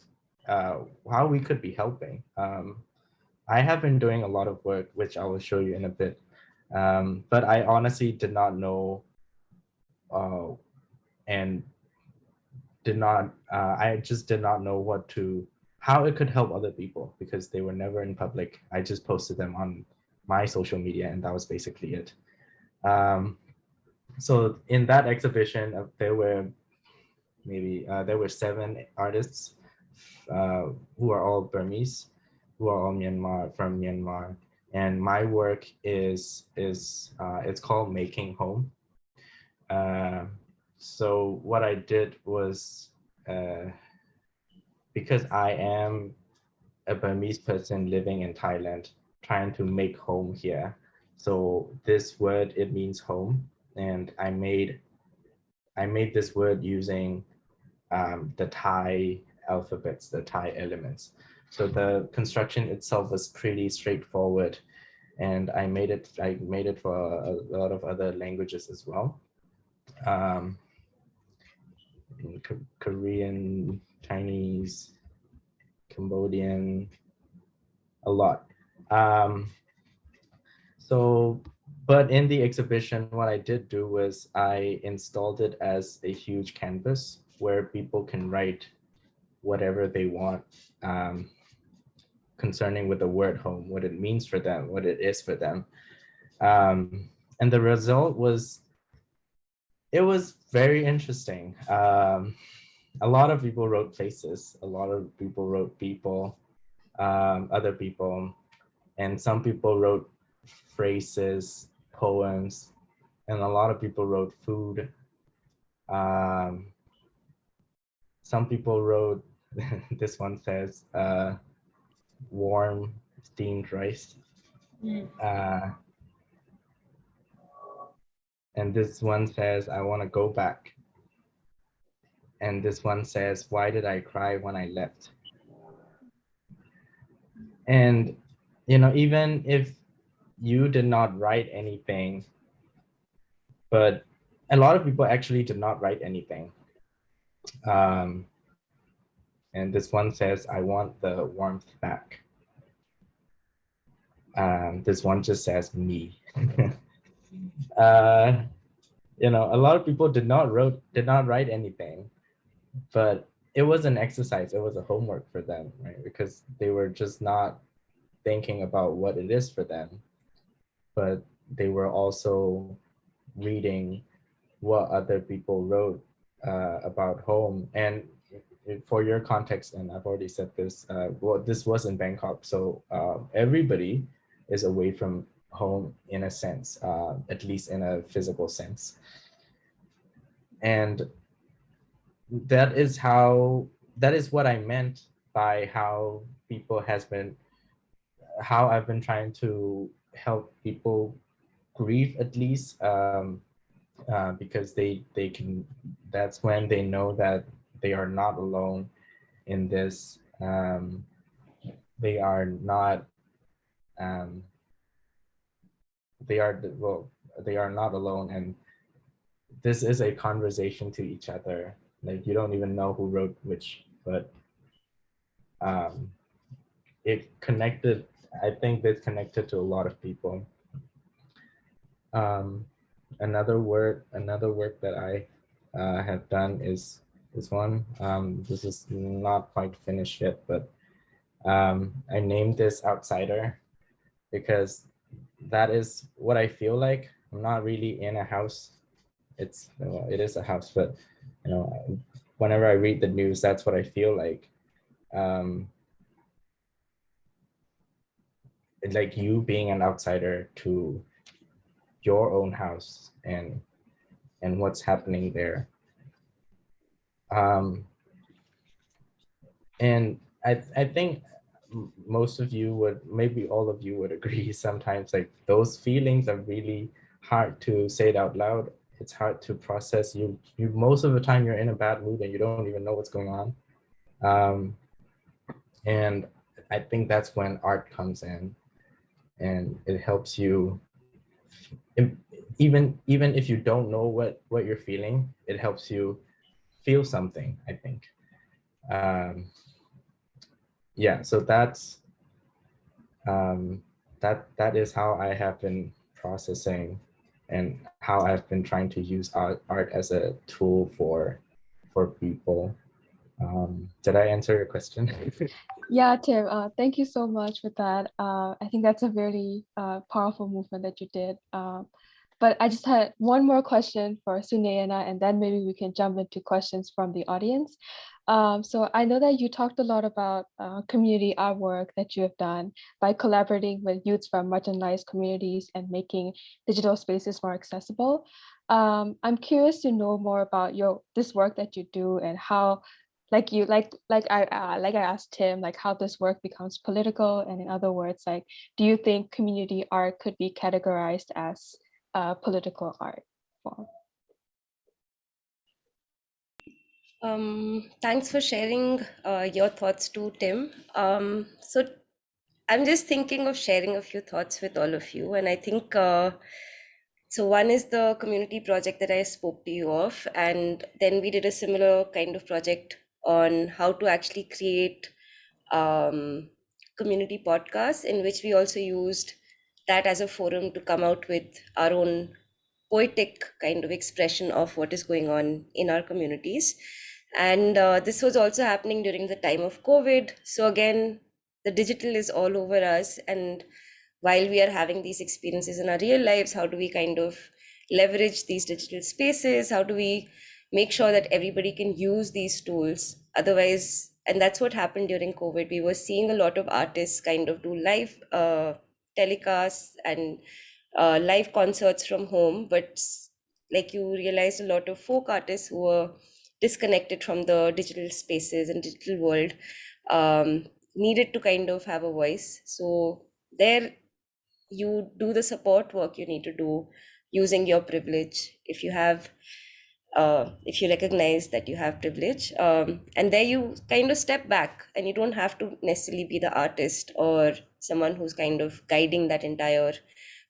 uh, how we could be helping. Um, I have been doing a lot of work, which I will show you in a bit, um, but I honestly did not know uh, and did not, uh, I just did not know what to, how it could help other people because they were never in public. I just posted them on my social media and that was basically it. Um, so in that exhibition, uh, there were maybe uh, there were seven artists uh, who are all Burmese, who are all Myanmar from Myanmar, and my work is is uh, it's called Making Home. Uh, so what I did was uh, because I am a Burmese person living in Thailand, trying to make home here. So this word, it means home. And I made, I made this word using um, the Thai alphabets, the Thai elements. So the construction itself was pretty straightforward. And I made it, I made it for a, lot of other languages as well. Um, Korean, Chinese, Cambodian, a lot. Um, so, but in the exhibition, what I did do was I installed it as a huge canvas where people can write whatever they want um, concerning with the word home, what it means for them, what it is for them. Um, and the result was, it was very interesting. Um, a lot of people wrote faces, a lot of people wrote people, um, other people, and some people wrote phrases, poems, and a lot of people wrote food. Um, some people wrote, this one says, uh, warm steamed rice. Uh, and this one says, I want to go back. And this one says, why did I cry when I left? And, you know, even if you did not write anything, but a lot of people actually did not write anything. Um, and this one says, I want the warmth back. Um, this one just says me. uh, you know, a lot of people did not wrote did not write anything, but it was an exercise. It was a homework for them, right? Because they were just not thinking about what it is for them, but they were also reading what other people wrote uh, about home. And for your context, and I've already said this, uh, well, this was in Bangkok, so uh, everybody is away from home in a sense, uh, at least in a physical sense. And that is how, that is what I meant by how people has been, how I've been trying to help people grieve at least, um, uh, because they, they can, that's when they know that they are not alone in this. Um, they are not, um, they are, well, they are not alone. And this is a conversation to each other. Like you don't even know who wrote which, but um, it connected, I think this connected to a lot of people. Um, another word, another work that I uh, have done is this one. Um, this is not quite finished yet, but um, I named this outsider because that is what I feel like. I'm not really in a house. It's well, it is a house, but you know, whenever I read the news, that's what I feel like. Um, like you being an outsider to your own house and and what's happening there. Um, and I, I think most of you would, maybe all of you would agree sometimes like those feelings are really hard to say it out loud. It's hard to process. You, you most of the time you're in a bad mood and you don't even know what's going on. Um, and I think that's when art comes in and it helps you even even if you don't know what what you're feeling it helps you feel something i think um yeah so that's um that that is how i have been processing and how i've been trying to use art, art as a tool for for people um did i answer your question Yeah, Tim, uh, thank you so much for that. Uh, I think that's a very uh, powerful movement that you did. But I just had one more question for Sunayana, and then maybe we can jump into questions from the audience. Um, so I know that you talked a lot about uh, community artwork that you have done by collaborating with youths from marginalized communities and making digital spaces more accessible. Um, I'm curious to know more about your this work that you do and how, like you like like I uh, like I asked Tim, like how this work becomes political, and in other words, like do you think community art could be categorized as uh, political art form? Um, thanks for sharing uh, your thoughts too, Tim. Um, so I'm just thinking of sharing a few thoughts with all of you, and I think uh, so. One is the community project that I spoke to you of, and then we did a similar kind of project on how to actually create um, community podcasts, in which we also used that as a forum to come out with our own poetic kind of expression of what is going on in our communities. And uh, this was also happening during the time of covid. So again the digital is all over us. And while we are having these experiences in our real lives how do we kind of leverage these digital spaces? How do we make sure that everybody can use these tools? Otherwise and that's what happened during covid. We were seeing a lot of artists kind of do live uh, telecasts and uh, live concerts from home but like you realized a lot of folk artists who were disconnected from the digital spaces and digital world um, needed to kind of have a voice. So there you do the support work you need to do using your privilege. If you have uh, if you recognize that you have privilege um, and there you kind of step back and you don't have to necessarily be the artist or someone who's kind of guiding that entire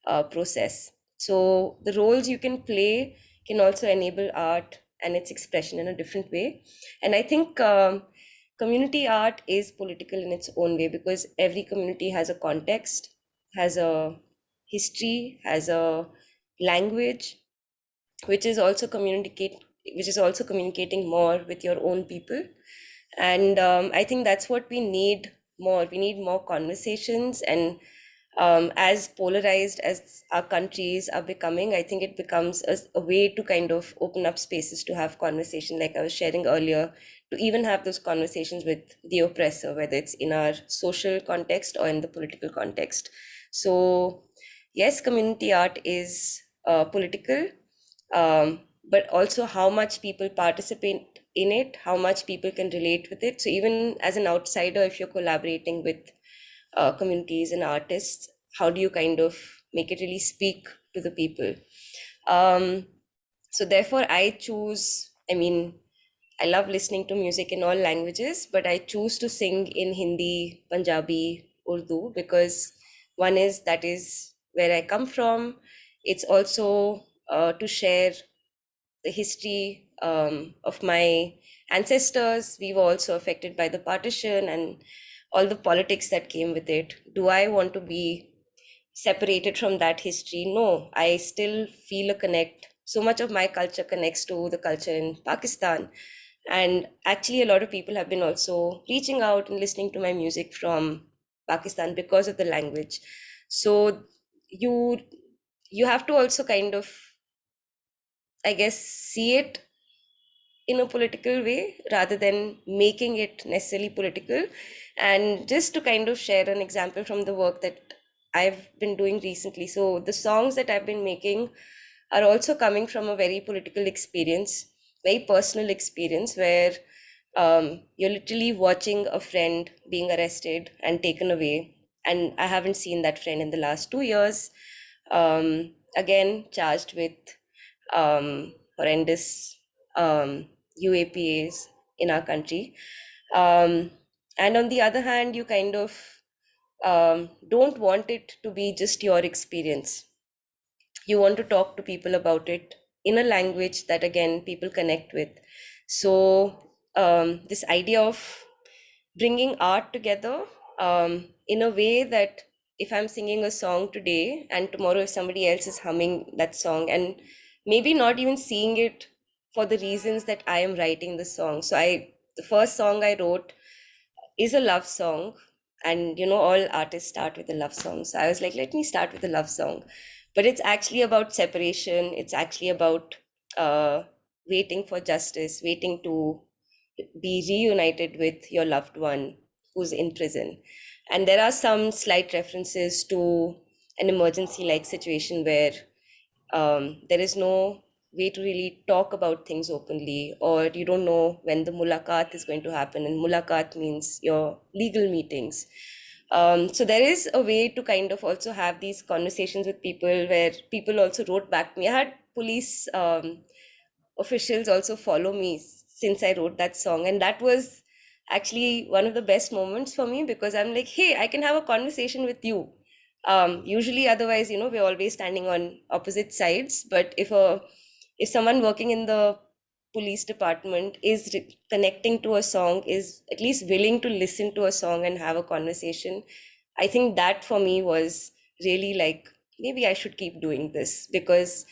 uh, process so the roles you can play can also enable art and its expression in a different way. And I think um, community art is political in its own way because every community has a context, has a history, has a language, which is also communicate, which is also communicating more with your own people. And um, I think that's what we need more. We need more conversations and um, as polarized as our countries are becoming, I think it becomes a, a, way to kind of open up spaces to have conversation, like I was sharing earlier, to even have those conversations with the oppressor, whether it's in our social context or in the political context. So, yes, community art is uh, political, um, but also how much people participate in it, how much people can relate with it. So, even as an outsider, if you're collaborating with uh, communities and artists how do you kind of make it really speak to the people um, so therefore i choose i mean i love listening to music in all languages but i choose to sing in hindi punjabi urdu because one is that is where i come from it's also uh, to share the history um, of my ancestors we were also affected by the partition and all the politics that came with it. Do I want to be separated from that history? No, I still feel a connect. So much of my culture connects to the culture in Pakistan. And actually, a lot of people have been also reaching out and listening to my music from Pakistan because of the language. So you you have to also kind of, I guess, see it in a political way rather than making it necessarily political and just to kind of share an example from the work that I've been doing recently. So the songs that I've been making are also coming from a very political experience, very personal experience where um, you're literally watching a friend being arrested and taken away. And I haven't seen that friend in the last two years. Um, again, charged with um, horrendous um, UAPAs in our country. Um, and on the other hand you kind of um, don't want it to be just your experience you want to talk to people about it in a language that again people connect with so um, this idea of bringing art together um, in a way that if i'm singing a song today and tomorrow if somebody else is humming that song and maybe not even seeing it for the reasons that i am writing the song. So i the first song i wrote is a love song and you know all artists start with a love song. So i was like let me start with a love song. But it's actually about separation. It's actually about uh, waiting for justice waiting to be reunited with your loved one who's in prison. And there are some slight references to an emergency like situation where um, there is no way to really talk about things openly or you don't know when the mulakat is going to happen. And mulakat means your legal meetings. Um, so there is a way to kind of also have these conversations with people where people also wrote back to me. I had police um, officials also follow me since i wrote that song. And that was actually one of the best moments for me because i'm like hey i can have a conversation with you um, usually otherwise you know we're always standing on opposite sides but if a if someone working in the police department is connecting to a song is at least willing to listen to a song and have a conversation i think that for me was really like maybe i should keep doing this because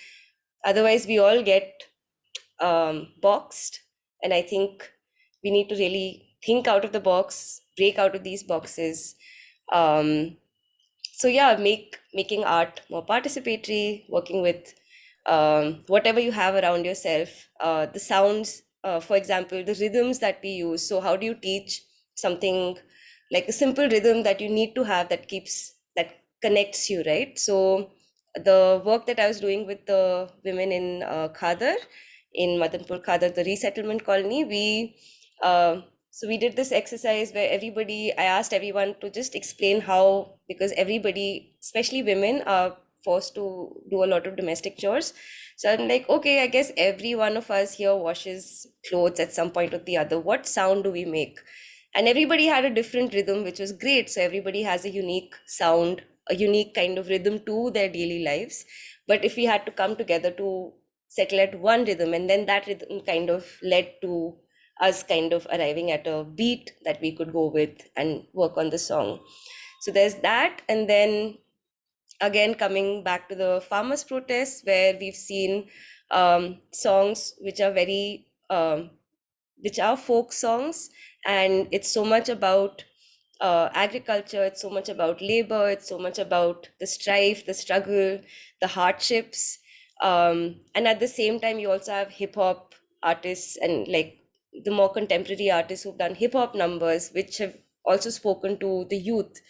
otherwise we all get um, boxed. And i think we need to really think out of the box break out of these boxes um, so yeah make making art more participatory working with um, whatever you have around yourself uh, the sounds uh, for example the rhythms that we use. So how do you teach something like a simple rhythm that you need to have that keeps that connects you right? So the work that i was doing with the women in uh, khadar in madanpur khadar the resettlement colony we uh, so we did this exercise where everybody i asked everyone to just explain how because everybody especially women are forced to do a lot of domestic chores. So i'm like okay i guess every one of us here washes clothes at some point or the other. What sound do we make? And everybody had a different rhythm which was great. So everybody has a unique sound a unique kind of rhythm to their daily lives. But if we had to come together to settle at one rhythm and then that rhythm kind of led to us kind of arriving at a beat that we could go with and work on the song. So there's that. And then again coming back to the farmers protests where we've seen um, songs which are very um, which are folk songs. And it's so much about uh, agriculture it's so much about labor it's so much about the strife the struggle the hardships. Um, and at the same time you also have hip hop artists and like the more contemporary artists who've done hip hop numbers which have also spoken to the youth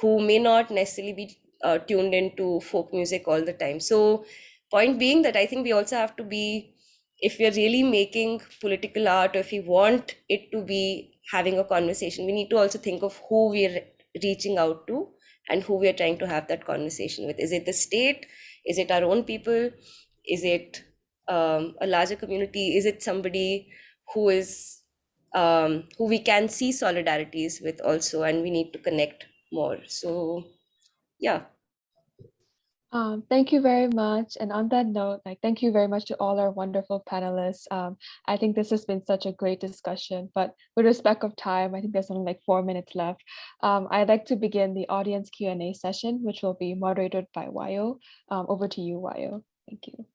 who may not necessarily be uh, tuned into folk music all the time. So point being that i think we also have to be if we're really making political art or if we want it to be having a conversation we need to also think of who we're reaching out to and who we're trying to have that conversation with. Is it the state? Is it our own people? Is it um, a larger community? Is it somebody who is um, who we can see solidarities with also and we need to connect more so yeah Um, thank you very much. And on that note, like thank you very much to all our wonderful panelists. Um, I think this has been such a great discussion, but with respect of time, I think there's only like four minutes left. Um, I'd like to begin the audience Q&A session, which will be moderated by Wayo. Um, over to you, Wayo. Thank you.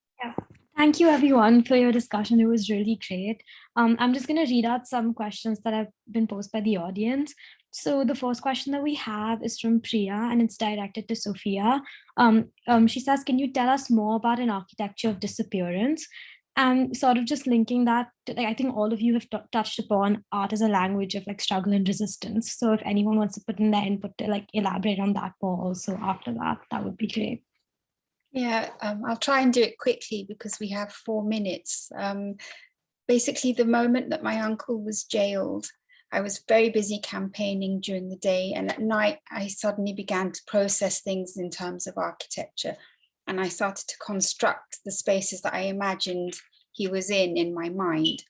Thank you everyone for your discussion. It was really great. Um, I'm just going to read out some questions that have been posed by the audience. So the first question that we have is from Priya and it's directed to Sophia. Um, um, she says, can you tell us more about an architecture of disappearance? And sort of just linking that, like, I think all of you have touched upon art as a language of like struggle and resistance. So if anyone wants to put in their input to like elaborate on that more also after that, that would be great. Yeah, um, I'll try and do it quickly because we have four minutes. Um, basically, the moment that my uncle was jailed, I was very busy campaigning during the day and at night I suddenly began to process things in terms of architecture and I started to construct the spaces that I imagined he was in in my mind.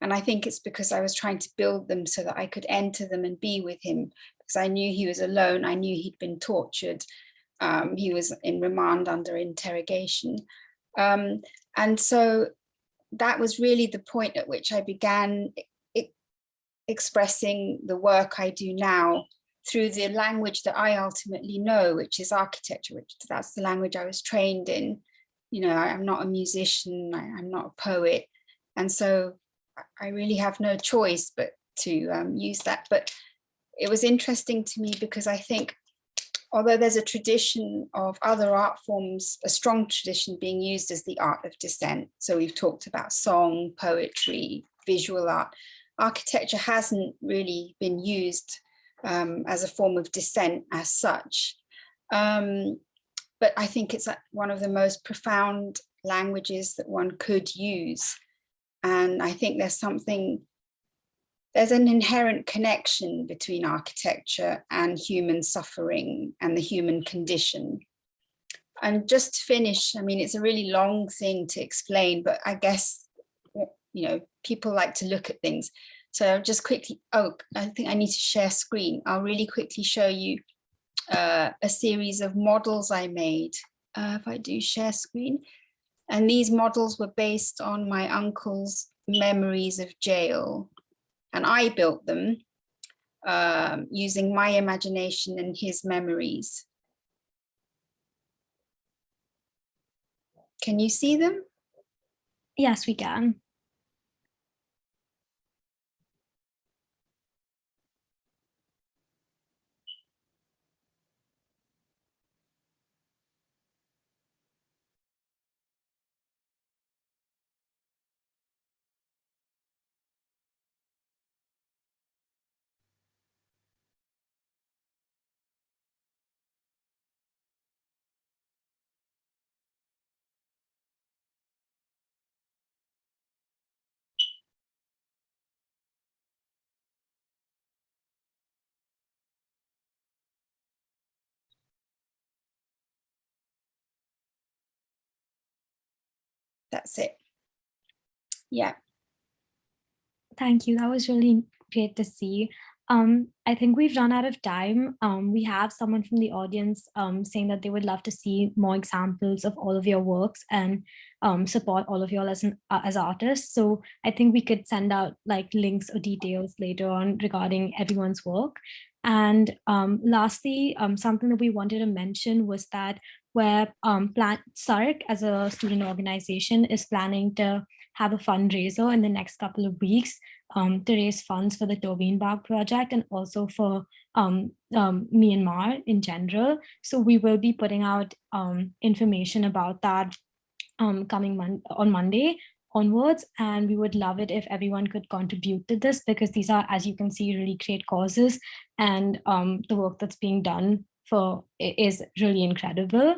And I think it's because I was trying to build them so that I could enter them and be with him because I knew he was alone. I knew he'd been tortured um, he was in remand under interrogation. Um, and so that was really the point at which I began expressing the work I do now through the language that I ultimately know, which is architecture, which that's the language I was trained in. You know, I, am not a musician, I, I'm not a poet. And so I really have no choice but to um, use that. But it was interesting to me because I think although there's a tradition of other art forms, a strong tradition being used as the art of dissent. So we've talked about song, poetry, visual art. Architecture hasn't really been used um, as a form of dissent as such. Um, but I think it's one of the most profound languages that one could use. And I think there's something, there's an inherent connection between architecture and human suffering and the human condition. And just to finish, I mean, it's a really long thing to explain, but I guess, you know, people like to look at things. So I'll just quickly, oh, I think I need to share screen. I'll really quickly show you uh, a series of models I made. Uh, if I do share screen. And these models were based on my uncle's memories of jail. And I built them um, using my imagination and his memories. Can you see them? Yes, we can. That's it. Yeah. Thank you. That was really great to see. Um, I think we've run out of time. Um, we have someone from the audience um, saying that they would love to see more examples of all of your works and um, support all of you all as, an, uh, as artists. So I think we could send out like links or details later on regarding everyone's work. And um, lastly, um, something that we wanted to mention was that where um, plan SARC as a student organization is planning to have a fundraiser in the next couple of weeks um, to raise funds for the Turbine Bagh project and also for um, um, Myanmar in general. So we will be putting out um, information about that um, coming mon on Monday onwards and we would love it if everyone could contribute to this because these are as you can see really great causes and um, the work that's being done for is really incredible.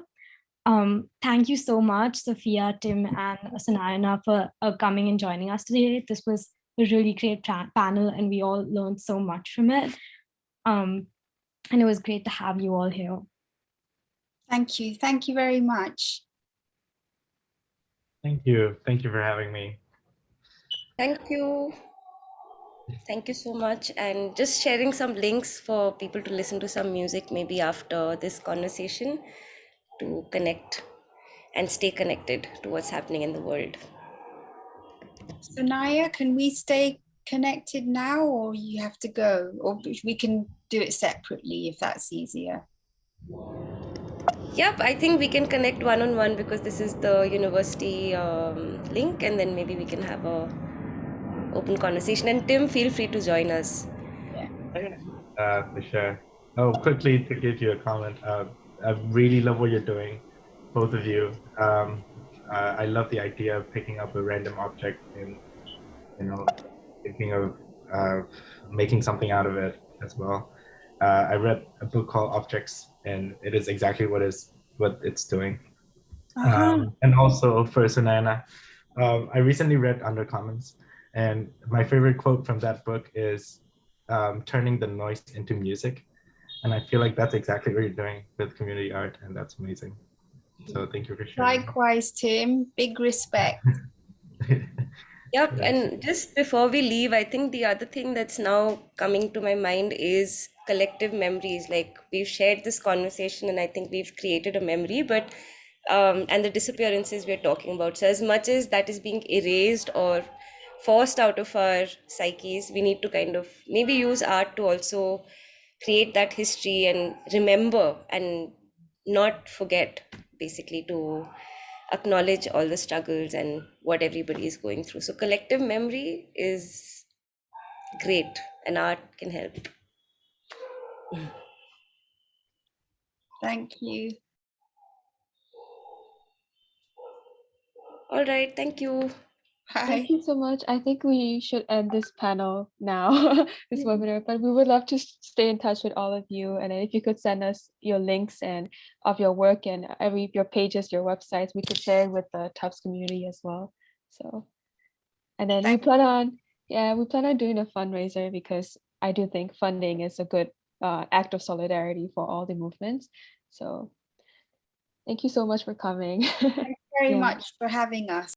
Um, thank you so much, Sophia, Tim, and Sunayana for uh, coming and joining us today. This was a really great panel and we all learned so much from it. Um, and it was great to have you all here. Thank you. Thank you very much. Thank you. Thank you for having me. Thank you. Thank you so much. And just sharing some links for people to listen to some music maybe after this conversation to connect and stay connected to what's happening in the world. So Naya, can we stay connected now or you have to go? Or we can do it separately if that's easier. Yep, I think we can connect one-on-one -on -one because this is the university um, link and then maybe we can have a open conversation. And Tim, feel free to join us. Yeah. Uh, for sure. Oh, quickly to give you a comment. Uh, I really love what you're doing, both of you. Um, uh, I love the idea of picking up a random object and, you know, thinking of uh, making something out of it as well. Uh, I read a book called Objects, and it is exactly what is what it's doing. -huh. Um, and also for Sunana, um, I recently read Undercommons, and my favorite quote from that book is um, turning the noise into music. And I feel like that's exactly what you're doing with community art, and that's amazing. So thank you for sharing. Likewise, Tim. Big respect. yep. And just before we leave, I think the other thing that's now coming to my mind is collective memories. Like we've shared this conversation, and I think we've created a memory, but um, and the disappearances we're talking about. So as much as that is being erased or forced out of our psyches we need to kind of maybe use art to also create that history and remember and not forget basically to acknowledge all the struggles and what everybody is going through so collective memory is great and art can help Thank you. All right, thank you. Bye. Thank you so much. I think we should end this panel now, this Mhm. webinar, but we would love to stay in touch with all of you. And if you could send us your links and of your work and every your pages, your websites, we could share it with the Tufts community as well. So, and then we plan on, yeah, we plan on doing a fundraiser because I do think funding is a good uh, act of solidarity for all the movements. So, thank you so much for coming. Thank you very Yeah. much for having us.